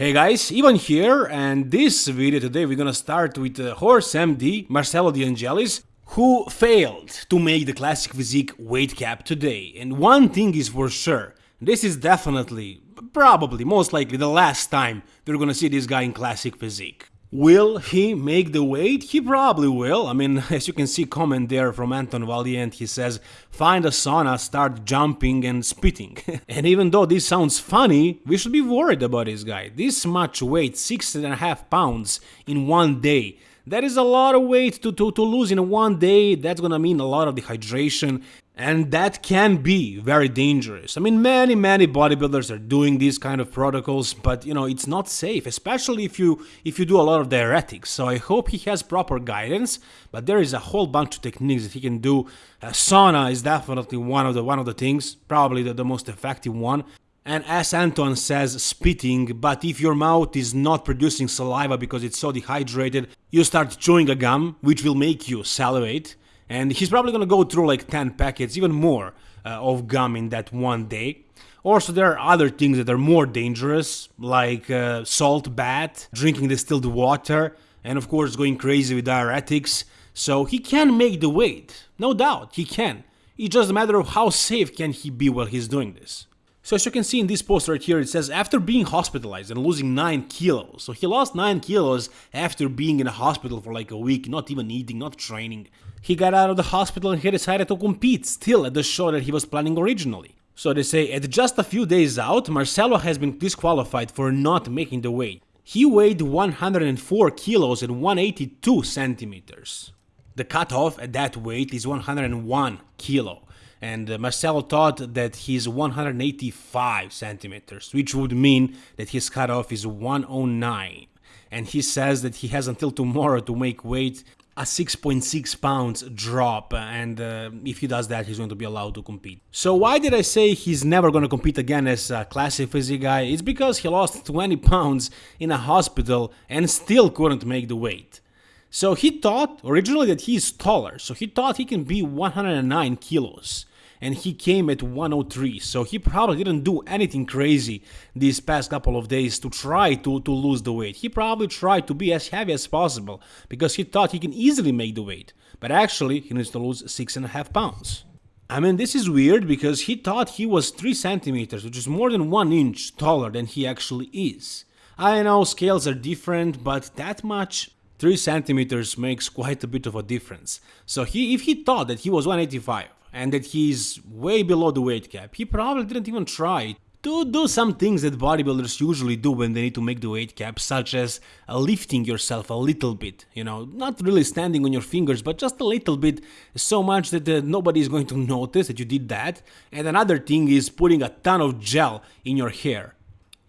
Hey guys, Ivan here, and this video today we're gonna start with uh, Horse MD Marcelo De Angelis, who failed to make the classic physique weight cap today. And one thing is for sure, this is definitely, probably, most likely the last time we're gonna see this guy in classic physique. Will he make the weight? He probably will. I mean, as you can see comment there from Anton Valiant, he says, find a sauna, start jumping and spitting. and even though this sounds funny, we should be worried about this guy. This much weight, six and a half pounds in one day. That is a lot of weight to, to, to lose in one day. That's gonna mean a lot of dehydration and that can be very dangerous. I mean, many, many bodybuilders are doing these kind of protocols, but you know, it's not safe, especially if you if you do a lot of diuretics. So I hope he has proper guidance, but there is a whole bunch of techniques that he can do. Uh, sauna is definitely one of the one of the things, probably the, the most effective one. And as Anton says, spitting, but if your mouth is not producing saliva because it's so dehydrated, you start chewing a gum, which will make you salivate and he's probably gonna go through like 10 packets, even more, uh, of gum in that one day. Also, there are other things that are more dangerous, like uh, salt bath, drinking distilled water, and of course going crazy with diuretics. So he can make the weight, no doubt, he can. It's just a matter of how safe can he be while he's doing this. So as you can see in this post right here, it says after being hospitalized and losing 9 kilos. So he lost 9 kilos after being in a hospital for like a week, not even eating, not training. He got out of the hospital and he decided to compete still at the show that he was planning originally. So they say at just a few days out, Marcelo has been disqualified for not making the weight. He weighed 104 kilos and 182 centimeters. The cutoff at that weight is 101 kilo and Marcelo thought that he's 185 centimeters, which would mean that his cutoff is 109. And he says that he has until tomorrow to make weight a 6.6 pounds drop and uh, if he does that he's going to be allowed to compete. So why did I say he's never going to compete again as a classic physique guy? It's because he lost 20 pounds in a hospital and still couldn't make the weight. So he thought originally that he's taller, so he thought he can be 109 kilos and he came at 103 so he probably didn't do anything crazy these past couple of days to try to, to lose the weight. He probably tried to be as heavy as possible because he thought he can easily make the weight, but actually he needs to lose 6.5 pounds. I mean, this is weird because he thought he was 3 centimeters, which is more than 1 inch taller than he actually is. I know scales are different, but that much 3 centimeters makes quite a bit of a difference. So he, if he thought that he was 185 and that he's way below the weight cap. He probably didn't even try to do some things that bodybuilders usually do when they need to make the weight cap, such as lifting yourself a little bit, you know, not really standing on your fingers, but just a little bit, so much that uh, nobody is going to notice that you did that. And another thing is putting a ton of gel in your hair.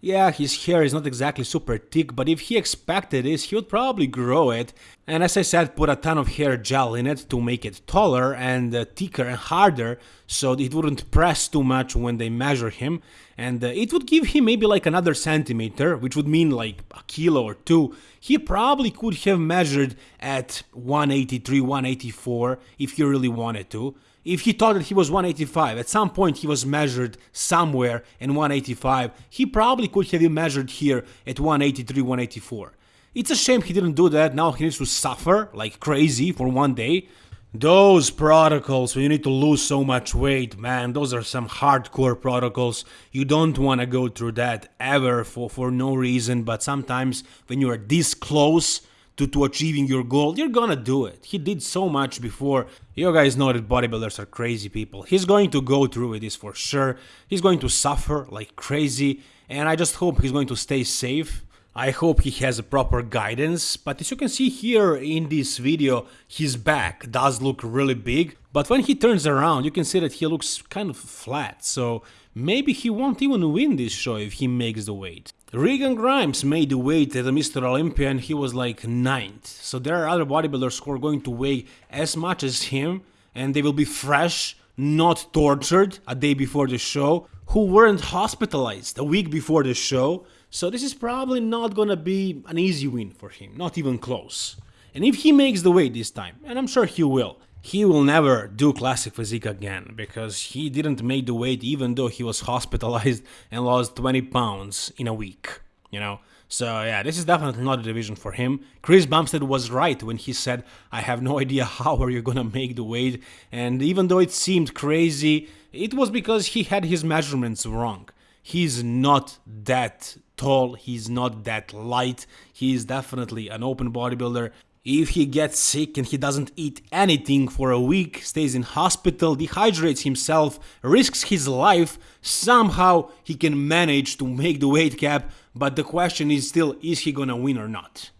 Yeah, his hair is not exactly super thick, but if he expected this, he would probably grow it. And as I said, put a ton of hair gel in it to make it taller and uh, thicker and harder, so it wouldn't press too much when they measure him. And uh, it would give him maybe like another centimeter, which would mean like a kilo or two. He probably could have measured at 183, 184 if he really wanted to if he thought that he was 185, at some point he was measured somewhere in 185, he probably could have been measured here at 183, 184. It's a shame he didn't do that, now he needs to suffer like crazy for one day. Those protocols when you need to lose so much weight, man, those are some hardcore protocols. You don't want to go through that ever for, for no reason, but sometimes when you are this close to, to achieving your goal, you're gonna do it. He did so much before. You guys know that bodybuilders are crazy people. He's going to go through with this for sure. He's going to suffer like crazy, and I just hope he's going to stay safe. I hope he has a proper guidance, but as you can see here in this video, his back does look really big, but when he turns around, you can see that he looks kind of flat, so maybe he won't even win this show if he makes the weight. Regan Grimes made the weight at the Mr. Olympia and he was like 9th. So there are other bodybuilders who are going to weigh as much as him and they will be fresh, not tortured a day before the show, who weren't hospitalized a week before the show. So this is probably not gonna be an easy win for him, not even close. And if he makes the weight this time, and I'm sure he will, he will never do classic physique again because he didn't make the weight even though he was hospitalized and lost 20 pounds in a week. you know? So yeah, this is definitely not a division for him. Chris Bumstead was right when he said, I have no idea how are you gonna make the weight. And even though it seemed crazy, it was because he had his measurements wrong. He's not that tall, he's not that light, he's definitely an open bodybuilder. If he gets sick and he doesn't eat anything for a week, stays in hospital, dehydrates himself, risks his life, somehow he can manage to make the weight cap, but the question is still, is he gonna win or not?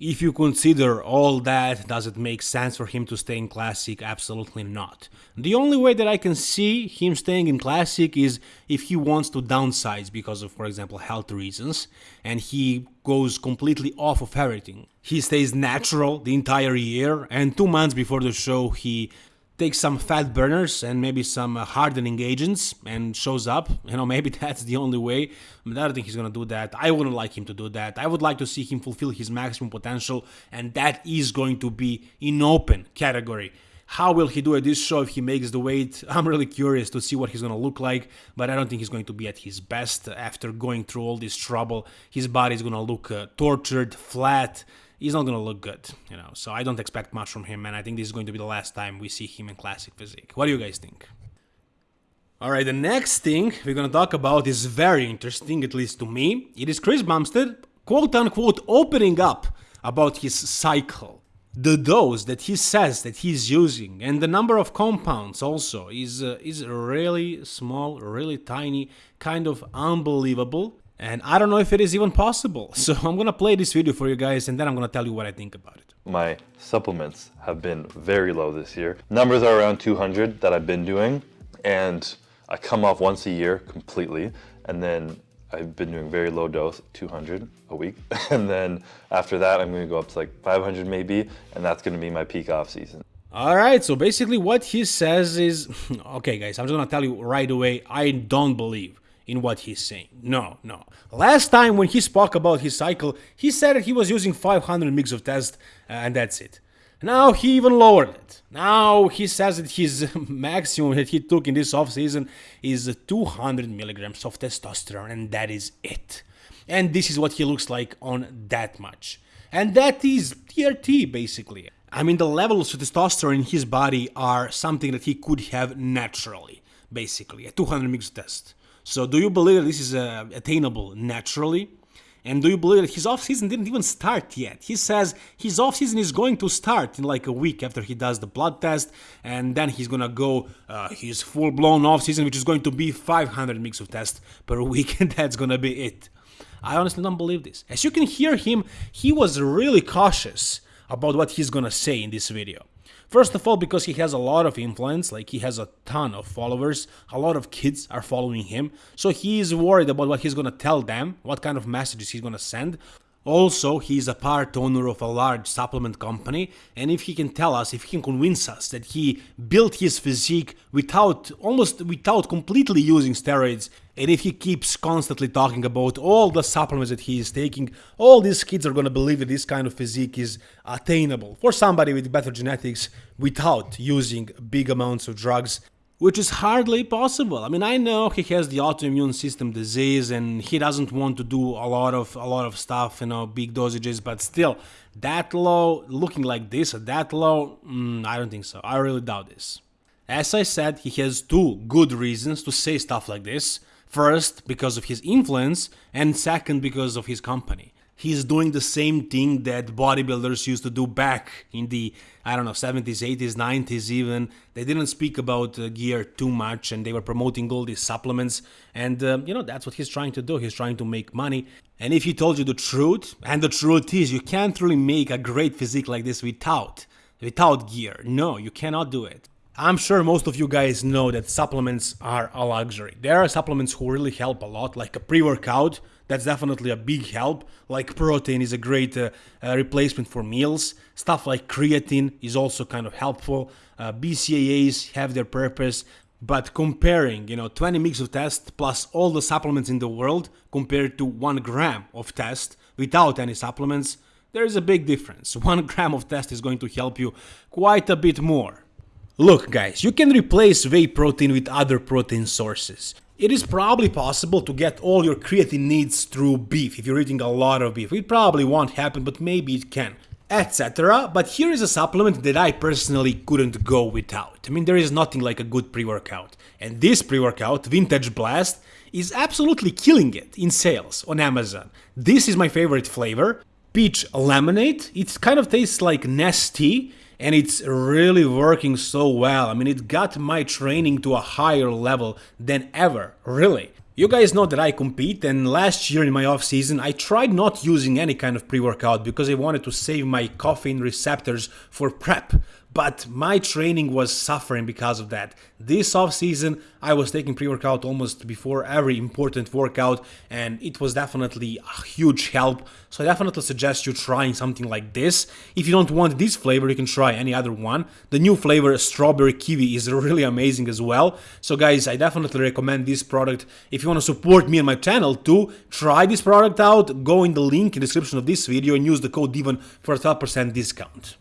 If you consider all that, does it make sense for him to stay in Classic? Absolutely not. The only way that I can see him staying in Classic is if he wants to downsize because of, for example, health reasons, and he goes completely off of everything. He stays natural the entire year, and two months before the show, he takes some fat burners and maybe some uh, hardening agents and shows up. You know, maybe that's the only way. But I don't think he's gonna do that. I wouldn't like him to do that. I would like to see him fulfill his maximum potential, and that is going to be in open category. How will he do at this show if he makes the weight? I'm really curious to see what he's gonna look like, but I don't think he's going to be at his best after going through all this trouble. His body is gonna look uh, tortured, flat, he's not going to look good, you know. So I don't expect much from him, and I think this is going to be the last time we see him in classic physique. What do you guys think? All right, the next thing we're going to talk about is very interesting, at least to me. It is Chris Bumstead, quote unquote, opening up about his cycle. The dose that he says that he's using and the number of compounds also is uh, is really small, really tiny, kind of unbelievable. And I don't know if it is even possible. So I'm gonna play this video for you guys and then I'm gonna tell you what I think about it. My supplements have been very low this year. Numbers are around 200 that I've been doing and I come off once a year completely and then I've been doing very low dose, 200 a week. And then after that, I'm gonna go up to like 500 maybe, and that's gonna be my peak off season. All right, so basically what he says is, okay guys, I'm just gonna tell you right away, I don't believe in what he's saying. No, no. Last time when he spoke about his cycle, he said that he was using 500 mg of test uh, and that's it. Now he even lowered it. Now he says that his maximum that he took in this off season is 200 milligrams of testosterone and that is it. And this is what he looks like on that much. And that is TRT basically. I mean the levels of testosterone in his body are something that he could have naturally, basically, a 200 mg test. So do you believe that this is uh, attainable naturally? And do you believe that his off-season didn't even start yet? He says his off-season is going to start in like a week after he does the blood test, and then he's gonna go uh, his full-blown off-season, which is going to be 500 mg of test per week, and that's gonna be it. I honestly don't believe this. As you can hear him, he was really cautious about what he's gonna say in this video. First of all, because he has a lot of influence, like he has a ton of followers, a lot of kids are following him, so he is worried about what he's gonna tell them, what kind of messages he's gonna send. Also, he is a part owner of a large supplement company, and if he can tell us, if he can convince us that he built his physique without, almost without completely using steroids, and if he keeps constantly talking about all the supplements that he is taking, all these kids are gonna believe that this kind of physique is attainable for somebody with better genetics without using big amounts of drugs which is hardly possible. I mean, I know he has the autoimmune system disease and he doesn't want to do a lot of a lot of stuff, you know, big dosages, but still, that low, looking like this, that low, mm, I don't think so. I really doubt this. As I said, he has two good reasons to say stuff like this. First, because of his influence, and second, because of his company. He's doing the same thing that bodybuilders used to do back in the, I don't know, 70s, 80s, 90s even. They didn't speak about uh, gear too much and they were promoting all these supplements. And, uh, you know, that's what he's trying to do. He's trying to make money. And if he told you the truth, and the truth is you can't really make a great physique like this without, without gear. No, you cannot do it. I'm sure most of you guys know that supplements are a luxury. There are supplements who really help a lot, like a pre-workout, that's definitely a big help. Like protein is a great uh, uh, replacement for meals. Stuff like creatine is also kind of helpful. Uh, BCAAs have their purpose, but comparing, you know, 20 mix of test plus all the supplements in the world compared to one gram of test without any supplements, there is a big difference. One gram of test is going to help you quite a bit more. Look guys, you can replace whey protein with other protein sources. It is probably possible to get all your creatine needs through beef if you're eating a lot of beef. It probably won't happen, but maybe it can etc. But here is a supplement that I personally couldn't go without. I mean, there is nothing like a good pre-workout. And this pre-workout, Vintage Blast, is absolutely killing it in sales on Amazon. This is my favorite flavor, peach lemonade. It kind of tastes like Nestea and it's really working so well. I mean, it got my training to a higher level than ever, really. You guys know that I compete and last year in my off season I tried not using any kind of pre-workout because I wanted to save my caffeine receptors for prep but my training was suffering because of that. This off season, I was taking pre-workout almost before every important workout, and it was definitely a huge help. So I definitely suggest you trying something like this. If you don't want this flavor, you can try any other one. The new flavor, strawberry kiwi, is really amazing as well. So guys, I definitely recommend this product. If you want to support me and my channel too, try this product out. Go in the link in the description of this video and use the code DIVON for a 12% discount.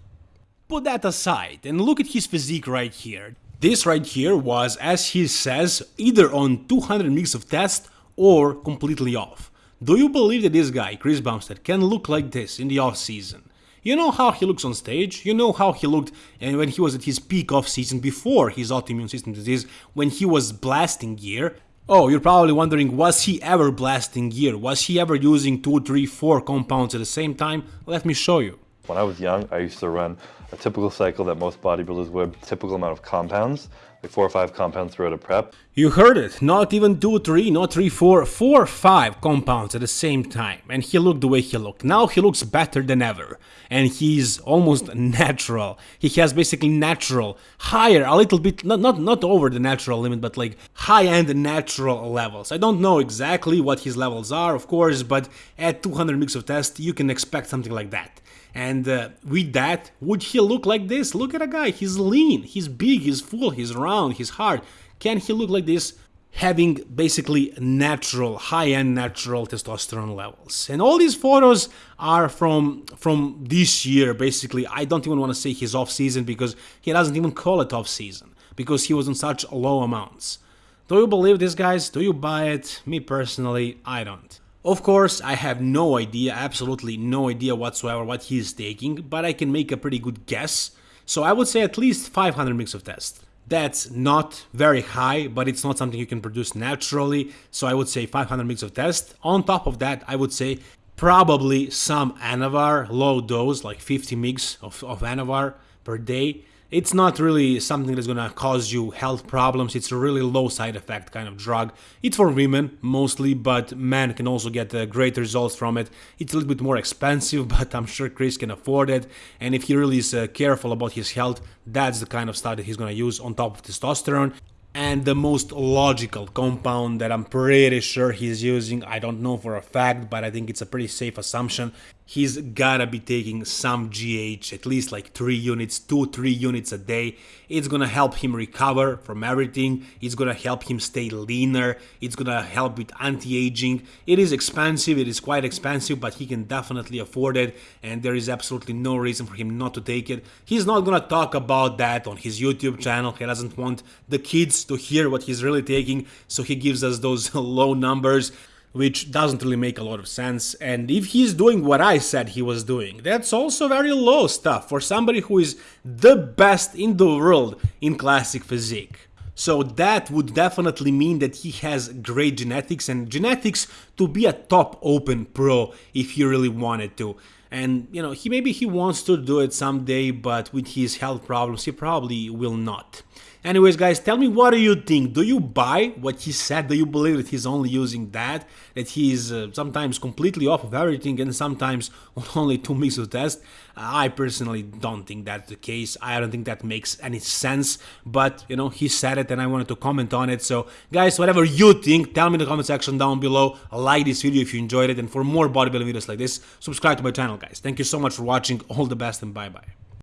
Put that aside and look at his physique right here. This right here was, as he says, either on 200 mg of test or completely off. Do you believe that this guy, Chris Bumstead, can look like this in the off season? You know how he looks on stage, you know how he looked and when he was at his peak off season before his autoimmune system disease, when he was blasting gear. Oh, you're probably wondering, was he ever blasting gear? Was he ever using 2, 3, 4 compounds at the same time? Let me show you. When I was young, I used to run a typical cycle that most bodybuilders would, typical amount of compounds, like four or five compounds throughout a prep. You heard it, not even two, three, not three, four, four, five compounds at the same time. And he looked the way he looked. Now he looks better than ever. And he's almost natural. He has basically natural, higher, a little bit, not, not, not over the natural limit, but like high-end natural levels. I don't know exactly what his levels are, of course, but at 200 mg of test, you can expect something like that. And uh, with that, would he look like this? Look at a guy, he's lean, he's big, he's full, he's round, he's hard. Can he look like this? Having basically natural, high-end natural testosterone levels. And all these photos are from from this year, basically. I don't even want to say his off-season because he doesn't even call it off-season because he was on such low amounts. Do you believe this, guys? Do you buy it? Me personally, I don't. Of course, I have no idea, absolutely no idea whatsoever what he's taking, but I can make a pretty good guess. So I would say at least 500 mg of test. That's not very high, but it's not something you can produce naturally, so I would say 500 mg of test. On top of that, I would say probably some Anavar, low dose, like 50 mg of, of Anavar per day, it's not really something that's gonna cause you health problems. It's a really low side effect kind of drug. It's for women mostly, but men can also get uh, great results from it. It's a little bit more expensive, but I'm sure Chris can afford it. And if he really is uh, careful about his health, that's the kind of stuff that he's gonna use on top of testosterone and the most logical compound that I'm pretty sure he's using, I don't know for a fact, but I think it's a pretty safe assumption, he's gotta be taking some GH, at least like 3 units, 2-3 units a day. It's gonna help him recover from everything, it's gonna help him stay leaner, it's gonna help with anti-aging. It is expensive, it is quite expensive, but he can definitely afford it, and there is absolutely no reason for him not to take it. He's not gonna talk about that on his YouTube channel, he doesn't want the kids to hear what he's really taking, so he gives us those low numbers which doesn't really make a lot of sense. And if he's doing what I said he was doing, that's also very low stuff for somebody who is the best in the world in classic physique. So that would definitely mean that he has great genetics and genetics to be a top open pro if he really wanted to. And you know, he maybe he wants to do it someday, but with his health problems, he probably will not. Anyways, guys, tell me what do you think? Do you buy what he said? Do you believe that he's only using that? That he's uh, sometimes completely off of everything and sometimes on only two mix of test? I personally don't think that's the case. I don't think that makes any sense. But, you know, he said it and I wanted to comment on it. So, guys, whatever you think, tell me in the comment section down below. Like this video if you enjoyed it. And for more bodybuilding videos like this, subscribe to my channel, guys. Thank you so much for watching. All the best and bye-bye.